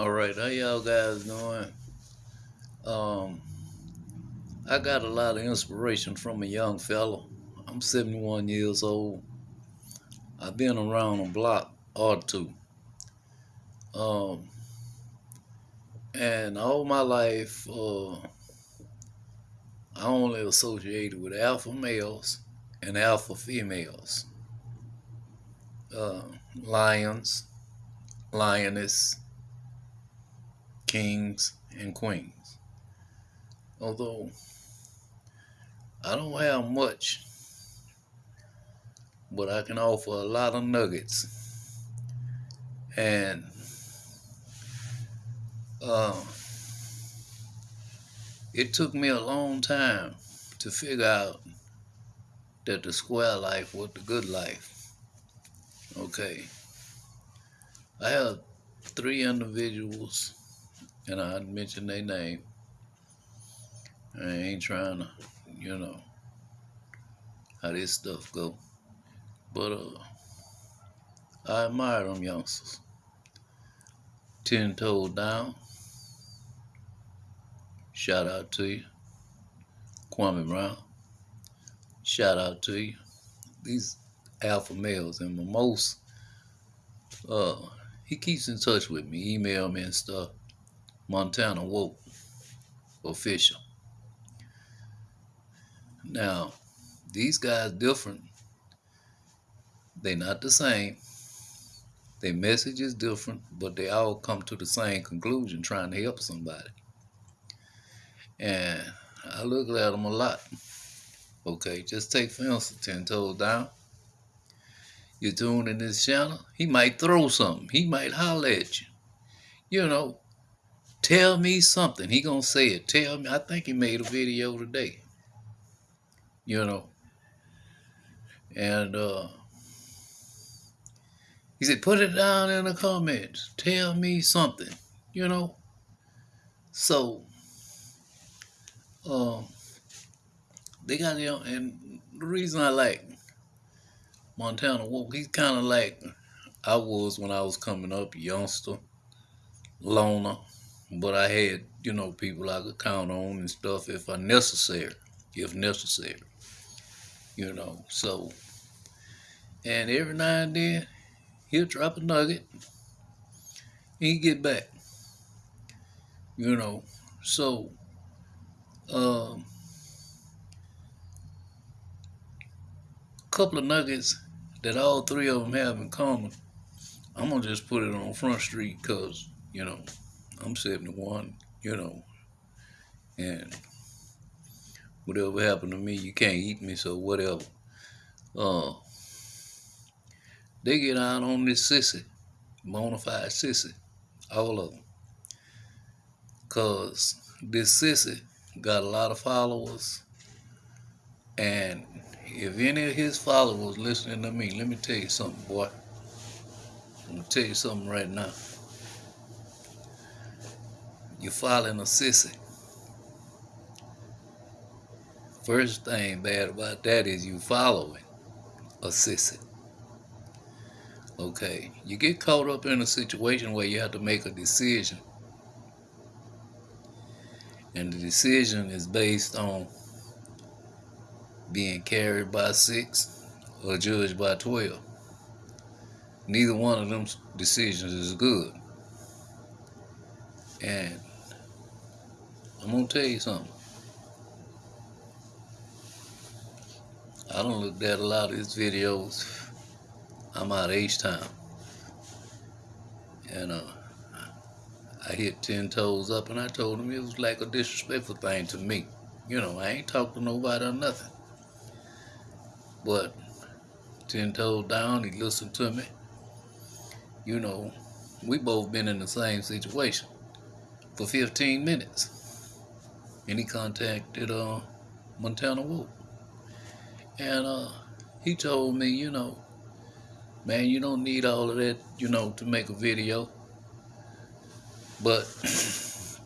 All right, how y'all guys doing? Um, I got a lot of inspiration from a young fellow. I'm 71 years old. I've been around a block or two. Um, and all my life, uh, I only associated with alpha males and alpha females. Uh, lions, lioness, kings, and queens. Although I don't have much, but I can offer a lot of nuggets. And uh, it took me a long time to figure out that the square life was the good life. Okay. I have three individuals and I mention their name. I ain't trying to, you know, how this stuff go. But uh, I admire them youngsters. Ten toes down. Shout out to you. Kwame Brown. Shout out to you. These alpha males and the most uh he keeps in touch with me, email me and stuff. Montana Woke official. Now, these guys different. They not the same. Their message is different, but they all come to the same conclusion trying to help somebody. And I look at them a lot. Okay, just take for instance, 10 toes down. You're tuned in this channel, he might throw something. He might holler at you. You know, Tell me something. He gonna say it. Tell me. I think he made a video today. You know. And uh he said, put it down in the comments. Tell me something. You know. So um they got you know, and the reason I like Montana Woke, he's kinda like I was when I was coming up, youngster, loner but I had, you know, people I could count on and stuff if I necessary, if necessary, you know. So, and every now and then he'll drop a nugget, and he get back, you know. So, um, a couple of nuggets that all three of them have in common. I'm gonna just put it on Front Street because you know I'm 71, you know, and whatever happened to me, you can't eat me, so whatever. Uh, they get out on this sissy, bona fide sissy, all of them. Because this sissy got a lot of followers, and if any of his followers listening to me, let me tell you something, boy. I'm going to tell you something right now. You're following a sissy. First thing bad about that is you following a sissy. Okay, you get caught up in a situation where you have to make a decision. And the decision is based on being carried by six or judged by 12. Neither one of them decisions is good. And I'm gonna tell you something. I don't look at a lot of his videos. I'm out of H-Town. And uh, I hit 10 toes up and I told him it was like a disrespectful thing to me. You know, I ain't talked to nobody or nothing. But 10 toes down, he listened to me. You know, we both been in the same situation for 15 minutes and he contacted uh, Montana Woke. And uh, he told me, you know, man, you don't need all of that, you know, to make a video. But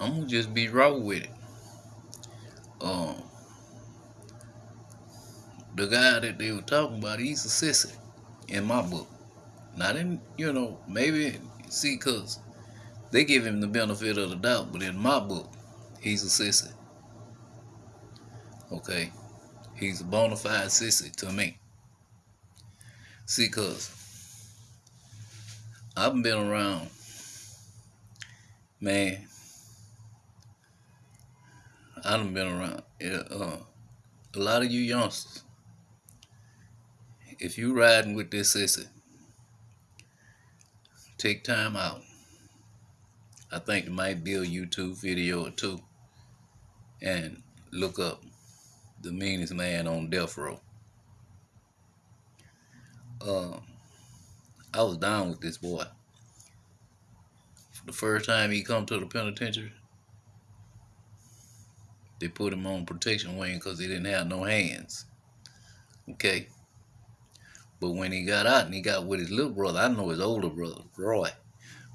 I'm gonna just be raw with it. Um, the guy that they were talking about, he's a sissy in my book. Not in, you know, maybe See, because they give him the benefit of the doubt, but in my book, he's a sissy. Okay? He's a bona fide sissy to me. See, because I've been around, man, I have been around. Uh, a lot of you youngsters, if you riding with this sissy, take time out. I think it might be a YouTube video or two and look up the meanest man on death row. Uh, I was down with this boy. For the first time he come to the penitentiary, they put him on protection wing because he didn't have no hands. Okay. But when he got out and he got with his little brother, I know his older brother, Roy.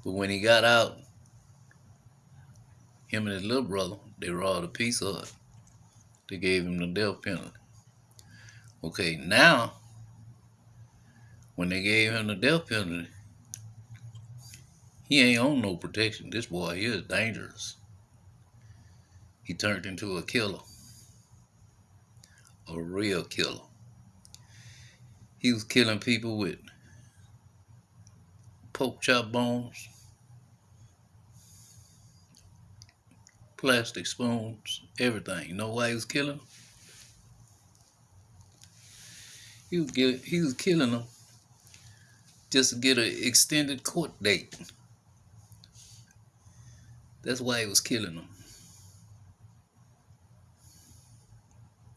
But when he got out, him and his little brother, they robbed a piece of it. They gave him the death penalty. Okay, now, when they gave him the death penalty, he ain't on no protection. This boy here is dangerous. He turned into a killer. A real killer. He was killing people with pork chop bones, plastic spoons, everything. You know why he was killing them? He was, get, he was killing them just to get an extended court date. That's why he was killing them.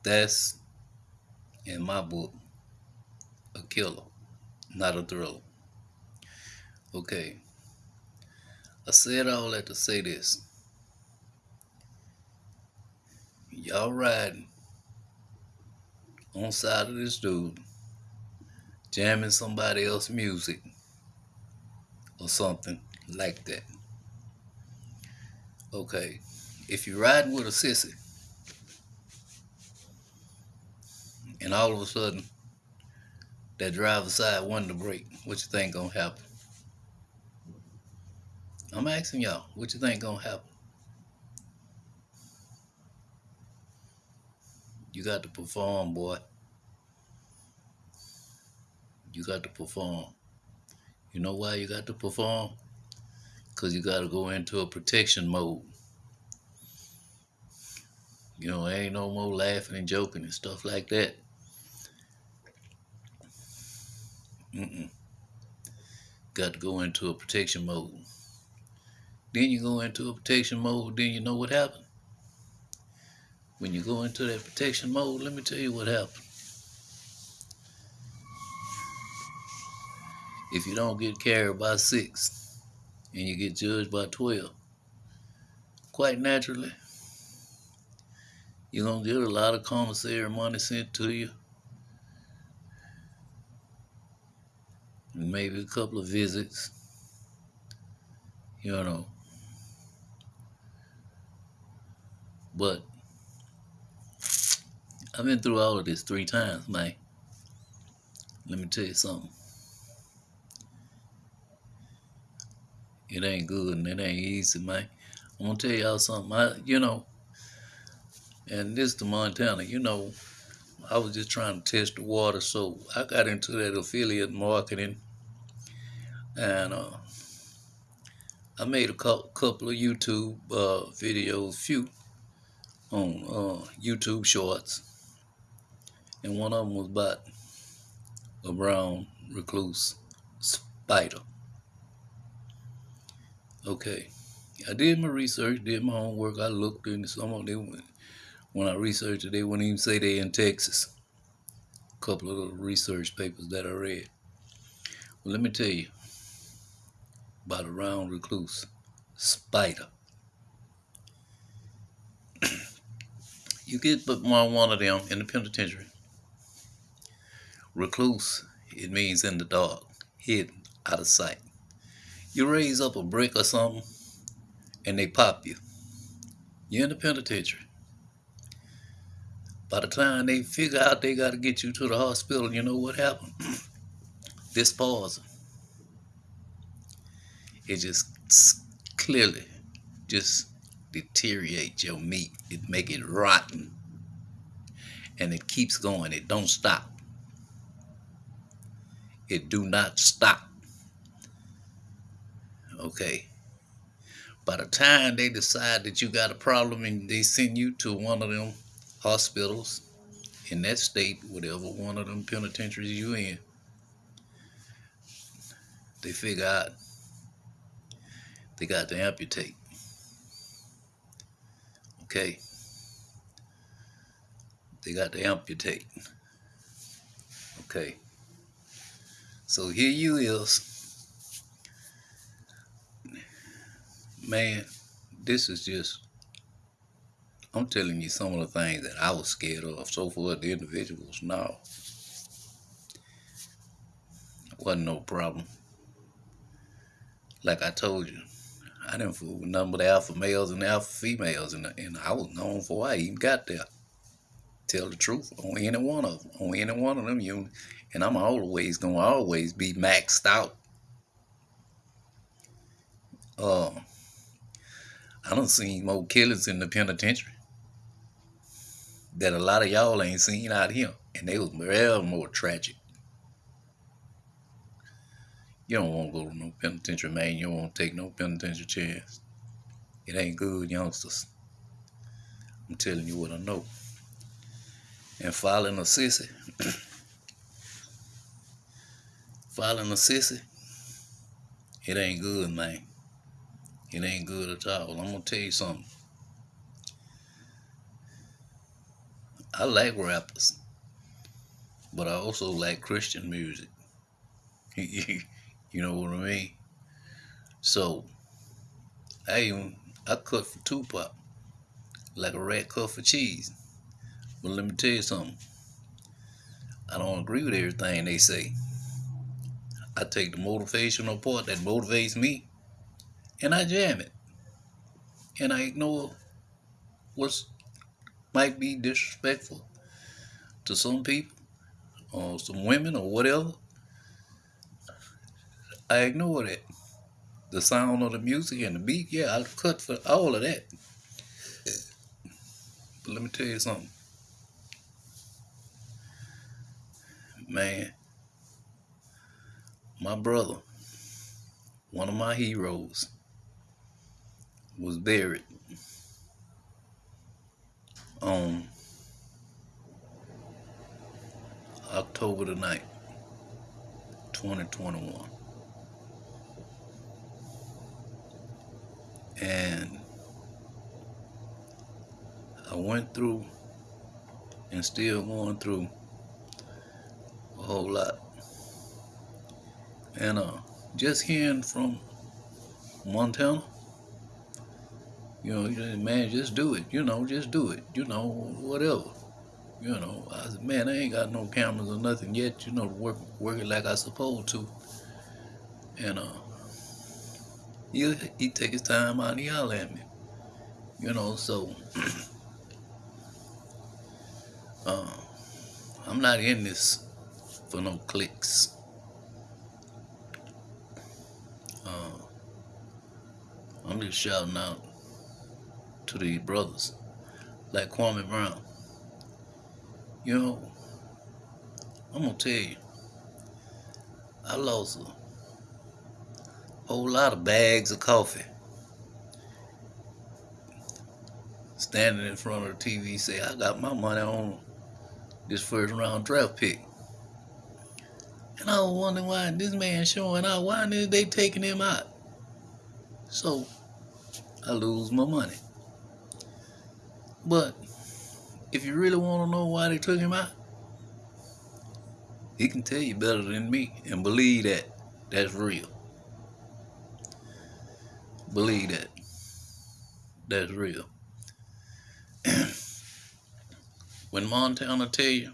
That's, in my book, a killer, not a thriller. Okay. I said all that to say this. Y'all riding on side of this dude, jamming somebody else's music or something like that. Okay. If you're riding with a sissy, and all of a sudden that driver side wanted to break, what you think gonna happen? I'm asking y'all, what you think gonna happen? You got to perform, boy. You got to perform. You know why you got to perform? Because you got to go into a protection mode. You know, ain't no more laughing and joking and stuff like that. Mm-mm. Got to go into a protection mode. Then you go into a protection mode, then you know what happened. When you go into that protection mode, let me tell you what happened. If you don't get carried by six and you get judged by 12, quite naturally, you're going to get a lot of commissary money sent to you maybe a couple of visits, you know. But I've been through all of this three times, man. Let me tell you something. It ain't good and it ain't easy, man. I'm gonna tell y'all something. I, you know, and this to Montana, you know, I was just trying to test the water, so I got into that affiliate marketing and uh, I made a couple of YouTube uh, videos, few on uh, YouTube Shorts, and one of them was about a brown recluse spider. Okay, I did my research, did my homework. I looked into some of them. When I researched it, they wouldn't even say they in Texas. A couple of the research papers that I read. Well, let me tell you, about the brown recluse spider. you get but one of them in the penitentiary. Recluse, it means in the dark, hidden, out of sight. You raise up a brick or something, and they pop you. You're in the penitentiary. By the time they figure out they got to get you to the hospital, you know what happened? Disposal it just clearly just deteriorate your meat. It make it rotten. And it keeps going. It don't stop. It do not stop. Okay. By the time they decide that you got a problem and they send you to one of them hospitals in that state, whatever one of them penitentiaries you in, they figure out they got to amputate. Okay. They got to amputate. Okay. So here you is. Man, this is just I'm telling you some of the things that I was scared of. So for the individuals, no. Wasn't no problem. Like I told you, I didn't fool with none but alpha males and alpha females, and, and I was known for why I even got there. Tell the truth on any one of them, on any one of them, you, and I'm always gonna always be maxed out. Uh, I don't see more killers in the penitentiary that a lot of y'all ain't seen out here, and they was well more tragic. You don't want to go to no penitentiary, man. You don't want to take no penitentiary chance. It ain't good, youngsters. I'm telling you what I know. And filing a sissy, filing a sissy, it ain't good, man. It ain't good at all. I'm gonna tell you something. I like rappers, but I also like Christian music. You know what I mean? So I even I cut for Tupac like a rat cut for cheese. But let me tell you something. I don't agree with everything they say. I take the motivational part that motivates me and I jam it. And I ignore what might be disrespectful to some people or some women or whatever. I ignore that. The sound of the music and the beat, yeah, I cut for all of that. But let me tell you something. Man, my brother, one of my heroes, was buried on October the 9th, 2021. And I went through and still going through whole lot. And uh, just hearing from Montana, you know, man, just do it. You know, just do it. You know, whatever. You know, I said, man, I ain't got no cameras or nothing yet. You know, work working like I supposed to. And uh, he he take his time out and yell at me. You know, so uh, I'm not in this for no clicks. Uh, I'm just shouting out to these brothers like Kwame Brown. You know, I'm gonna tell you, I lost a whole lot of bags of coffee. Standing in front of the TV, say, I got my money on this first round draft pick. And I was wondering why this man showing out, why is they taking him out? So I lose my money. But if you really want to know why they took him out, he can tell you better than me and believe that that's real. Believe that. That's real. when Montana tell you,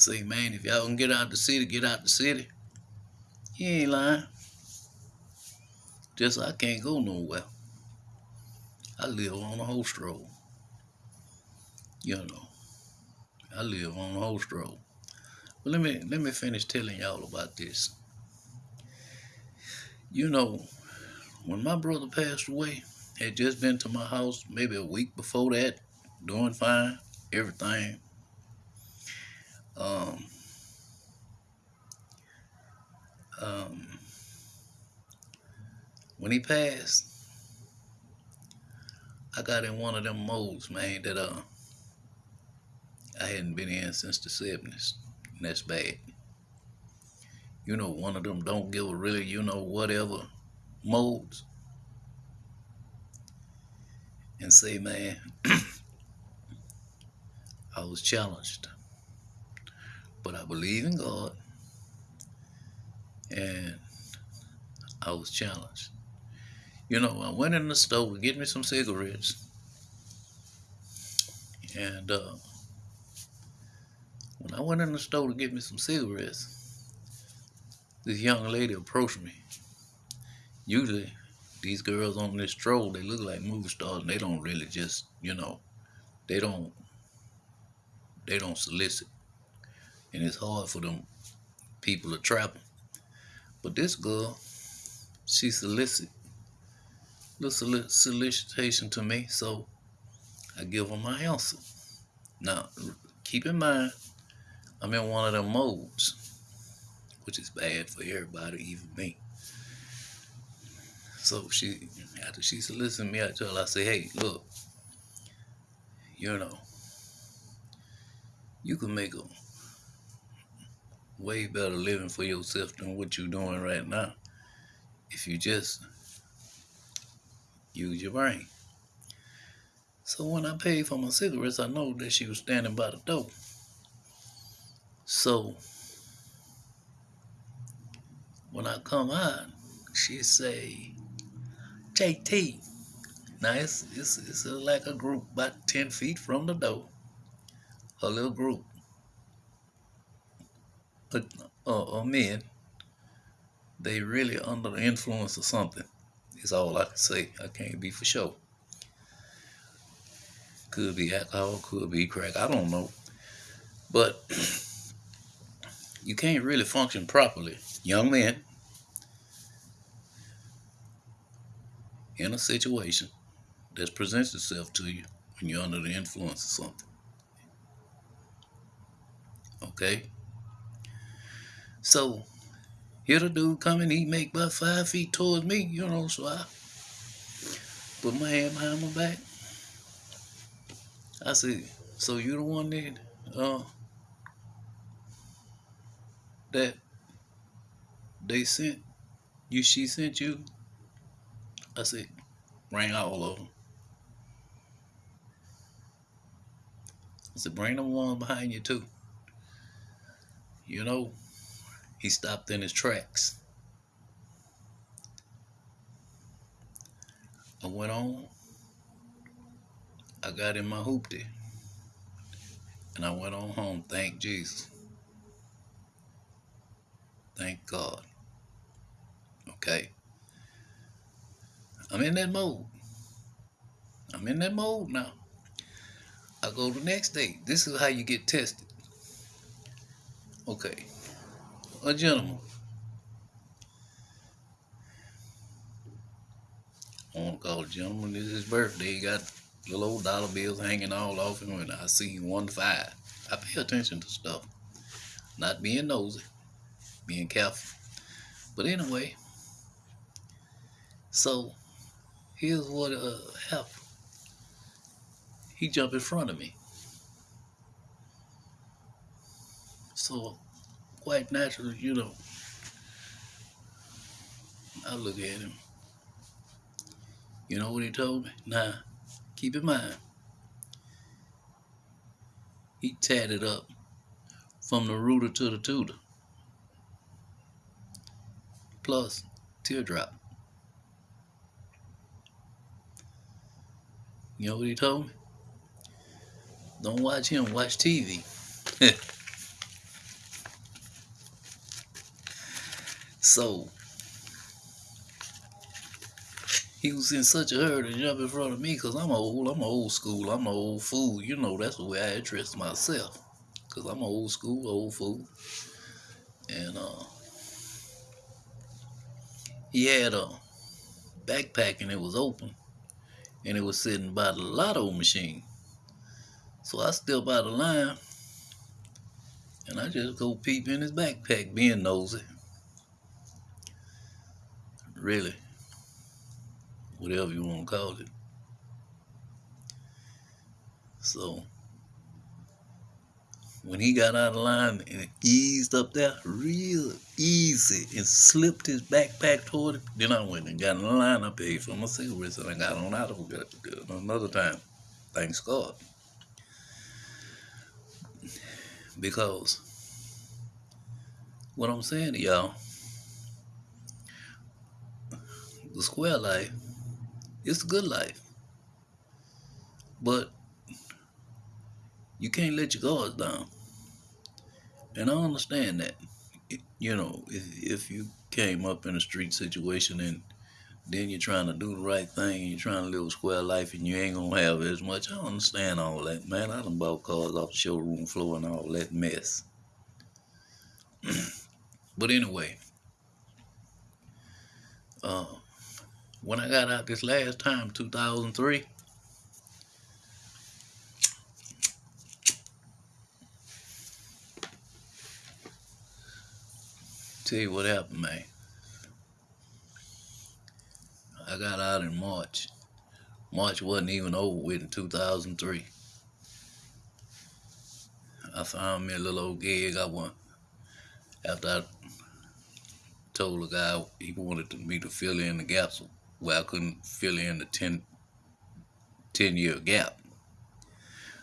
say, man, if y'all can get out the city, get out the city. He ain't lying. Just I can't go nowhere. I live on a host road. You know. I live on a host road. But let me let me finish telling y'all about this. You know, when my brother passed away, had just been to my house maybe a week before that, doing fine, everything. Um, um, when he passed, I got in one of them modes, man, that uh I hadn't been in since the 70s. And that's bad. You know, one of them don't give a really, you know, whatever modes. And say, man, I was challenged. But I believe in God. And I was challenged. You know, I went in the store to get me some cigarettes. And uh, when I went in the store to get me some cigarettes, this young lady approached me. Usually, these girls on this stroll, they look like movie stars, and they don't really just, you know, they don't, they don't solicit, and it's hard for them people to trap. But this girl, she solicit, little solicitation to me, so I give her my answer. Now, keep in mind, I'm in one of them modes, which is bad for everybody, even me. So she, after she solicited me, I tell her, I say, hey, look, you know, you can make a way better living for yourself than what you're doing right now if you just use your brain. So when I paid for my cigarettes, I know that she was standing by the door. So when I come out, she say, JT. Now it's, it's, it's like a group about 10 feet from the door. A little group of, of uh, uh, men. They really under the influence of something. Is all I can say. I can't be for sure. Could be alcohol, could be crack. I don't know. But you can't really function properly. Young men in a situation that presents itself to you when you're under the influence of something. Okay? So, here the dude coming, he make about five feet towards me, you know, so I put my hand behind my back. I said, so you the one that uh that they sent you, she sent you? I said, bring all of them. I said, bring the one behind you too. You know, he stopped in his tracks. I went on. I got in my hoopty. And I went on home. Thank Jesus. Thank God. Okay. I'm in that mode. I'm in that mode now. I go the next day. This is how you get tested. Okay. A gentleman. I want to call a gentleman. Is his birthday. He got little old dollar bills hanging all off him, and I see one five. I pay attention to stuff. Not being nosy being careful. But anyway, so here's what uh, happened. He jumped in front of me. So quite naturally, you know, I look at him. You know what he told me? Nah, keep in mind. He tatted up from the rooter to the tutor plus teardrop. You know what he told me? Don't watch him, watch TV. so, he was in such a hurry to jump in front of me because I'm old, I'm old school, I'm an old fool. You know, that's the way I address myself because I'm old school, old fool. And, uh, he had a backpack and it was open and it was sitting by the lotto machine. So I step out of line and I just go peep in his backpack, being nosy. Really, whatever you want to call it. So when he got out of line and eased up there real easy and slipped his backpack toward him, then I went and got in line. I paid for my cigarettes and I got on out of it another time. Thanks God. Because what I'm saying to y'all, the square life, it's a good life. But you can't let your guards down. And I understand that. You know, if, if you came up in a street situation and then you're trying to do the right thing and you're trying to live a square life and you ain't gonna have as much. I understand all that, man. I done bought cars off the showroom floor and all that mess. but anyway, uh, when I got out this last time, 2003, Tell you what happened, man. I got out in March. March wasn't even over with in 2003. I found me a little old gig I want. After I told the guy he wanted me to fill in the gaps where I couldn't fill in the 10, 10 year gap.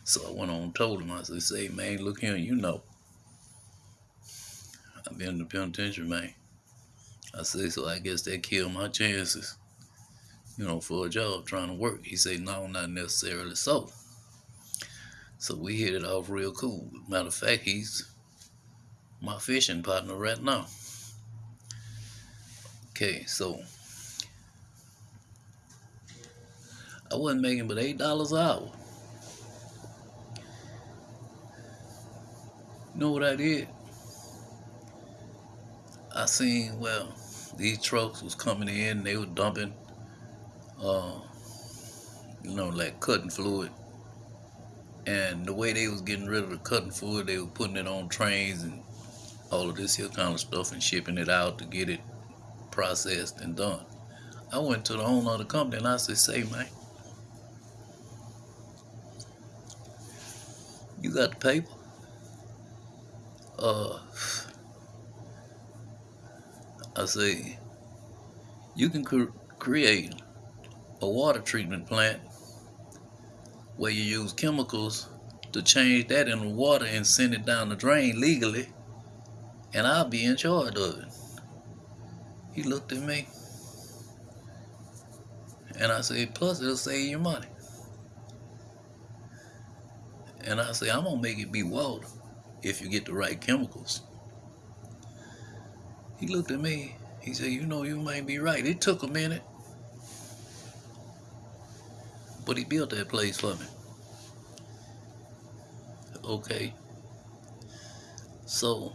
So I went on and told him, I said, say, man, look here, you know, I've been in the penitentiary, man. I say, so I guess that killed my chances, you know, for a job trying to work. He said, no, not necessarily so. So we hit it off real cool. Matter of fact, he's my fishing partner right now. Okay, so I wasn't making but eight dollars an hour. You know what I did? I seen well these trucks was coming in, they were dumping uh you know, like cutting fluid. And the way they was getting rid of the cutting fluid, they were putting it on trains and all of this here kind of stuff and shipping it out to get it processed and done. I went to the owner of the company and I said, say man, got the paper? Uh I say, you can cr create a water treatment plant where you use chemicals to change that into water and send it down the drain legally, and I'll be in charge of it. He looked at me, and I said, plus it'll save you money. And I say, I'm gonna make it be water if you get the right chemicals. He looked at me. He said, you know, you might be right. It took a minute. But he built that place for me. Okay. So,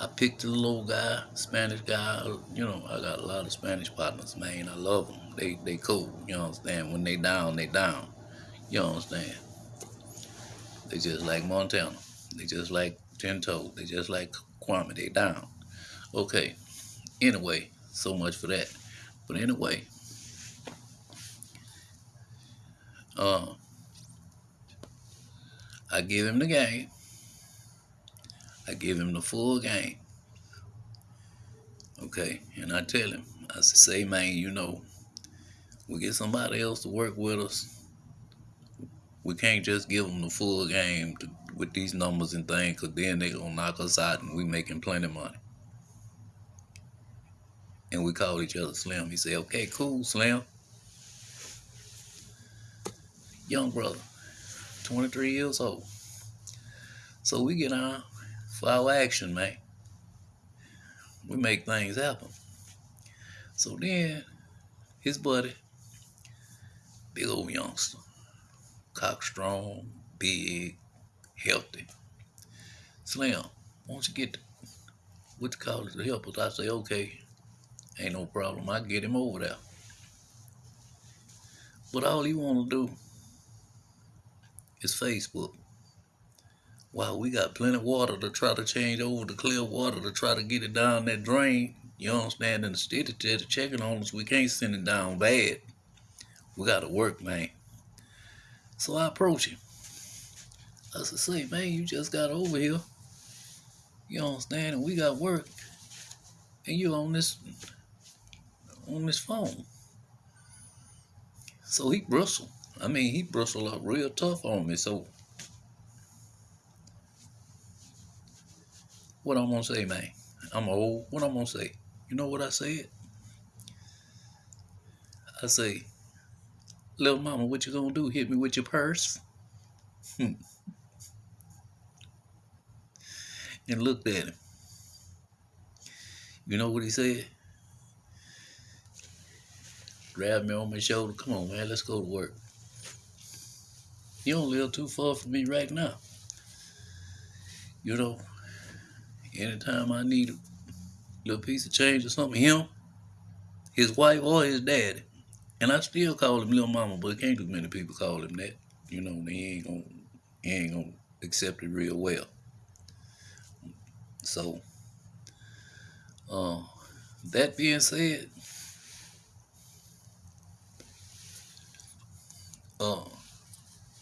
I picked a little guy, Spanish guy. You know, I got a lot of Spanish partners, man. I love them. They they cool. You understand? When they down, they down. You understand? They just like Montana. They just like ten toes. They just like Kwame. They down. Okay. Anyway, so much for that. But anyway, uh, I give him the game. I give him the full game. Okay, and I tell him, I say, man, you know, we get somebody else to work with us. We can't just give them the full game to with these numbers and things because then they gonna knock us out and we making plenty of money. And we call each other Slim. He said, okay, cool, Slim. Young brother, 23 years old. So we get on for action, man. We make things happen. So then his buddy, big old youngster, cock strong, big, healthy. Slim, won't you get what you college it, help helpers. I say, okay, ain't no problem. I get him over there. But all he want to do is Facebook. Wow, we got plenty of water to try to change over to clear water to try to get it down that drain. You understand? And the city to checking on us. We can't send it down bad. We got to work, man. So I approach him. I said, say, man, you just got over here. You understand? And we got work. And you on this on this phone. So he bristled. I mean, he bristled up real tough on me. So what I'm gonna say, man? I'm old. What I'm gonna say? You know what I said? I say, little mama, what you gonna do? Hit me with your purse? and looked at him. You know what he said? Grabbed me on my shoulder. Come on, man, let's go to work. You don't live too far from me right now. You know, anytime I need a little piece of change or something, him, his wife, or his daddy, and I still call him little mama, but can't too many people call him that. You know, they ain't gonna, he ain't gonna accept it real well. So, uh, that being said, uh,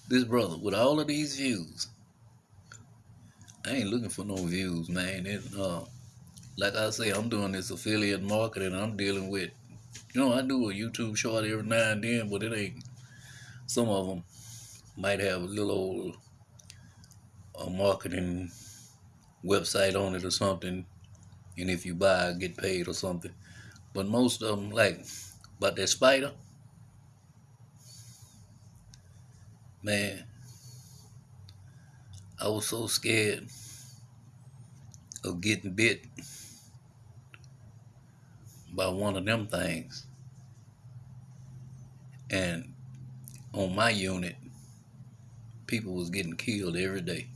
this brother with all of these views, I ain't looking for no views, man. It, uh, like I say, I'm doing this affiliate marketing. I'm dealing with, you know, I do a YouTube short every now and then, but it ain't. Some of them might have a little old a marketing website on it or something, and if you buy, get paid or something. But most of them, like about that spider, man, I was so scared of getting bit by one of them things. And on my unit, people was getting killed every day.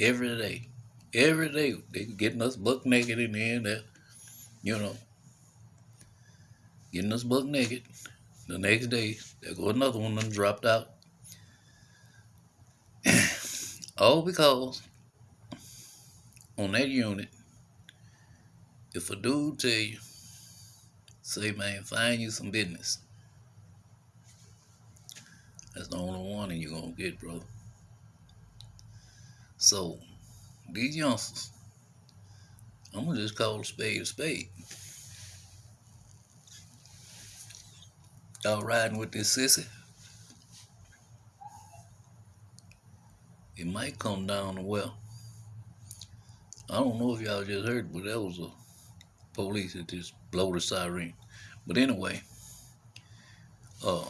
Every day. Every day. They getting us buck naked in there that you know. Getting us buck naked. The next day, there go another one them dropped out. All because on that unit, if a dude tell you, say, man, find you some business. That's the only warning you're gonna get, bro. So, these youngsters, I'm gonna just call a spade a spade. Y'all riding with this sissy? It might come down to well. I don't know if y'all just heard, but that was a police that just blow the siren. But anyway, uh,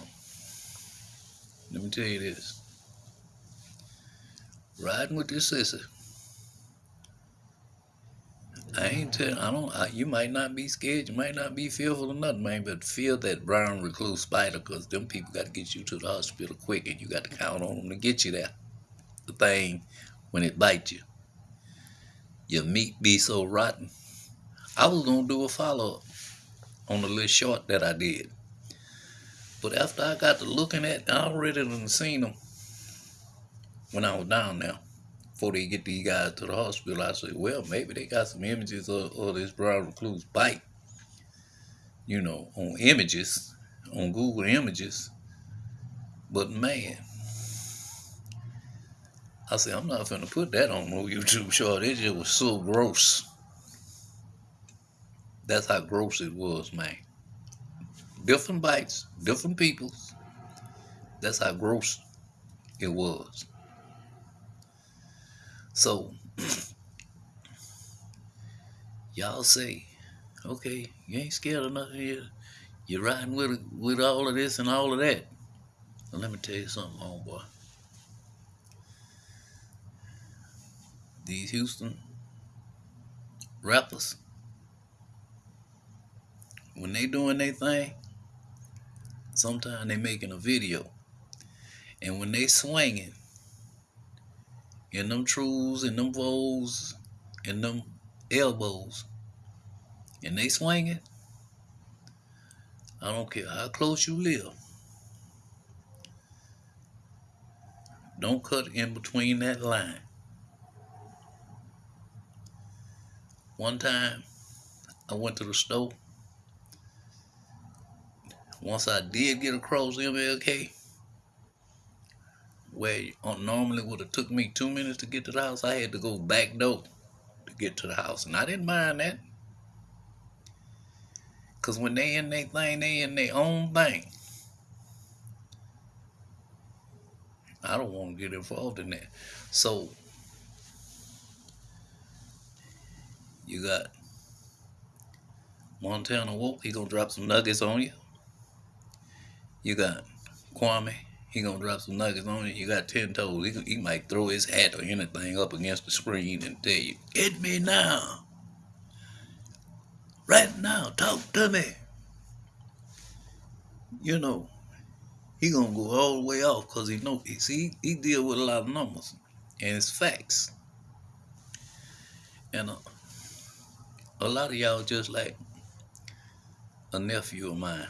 let me tell you this. Riding with this sister. I ain't tell. I don't. I, you might not be scared. You might not be fearful or nothing, man. But feel that brown recluse spider, cause them people got to get you to the hospital quick, and you got to count on them to get you there. The thing when it bites you your meat be so rotten. I was gonna do a follow up on the little short that I did. But after I got to looking at, I already done seen them when I was down there. Before they get these guys to the hospital, I said, well, maybe they got some images of, of this brown recluse bite. You know, on images, on Google Images. But man, I said, I'm not gonna put that on no YouTube short. It just was so gross. That's how gross it was, man. Different bites, different peoples. That's how gross it was. So, y'all say, okay, you ain't scared of nothing here. You're riding with with all of this and all of that. Well, let me tell you something, homeboy. These Houston rappers, when they doing their thing, sometimes they making a video. And when they swinging in them trues and them Vogues and them elbows, and they swinging, I don't care how close you live. Don't cut in between that line. One time, I went to the store. Once I did get across MLK, where uh, normally would have took me two minutes to get to the house, I had to go back door to get to the house, and I didn't mind that. Cause when they in their thing, they in their own thing. I don't want to get involved in that. So you got Montana Wolf, he gonna drop some nuggets on you. You got Kwame, he gonna drop some nuggets on you. You got Ten Toes, he, he might throw his hat or anything up against the screen and tell you, "Get me now, right now, talk to me." You know, he gonna go all the way off because he know he see he, deal with a lot of numbers and it's facts. And uh, a lot of y'all just like a nephew of mine.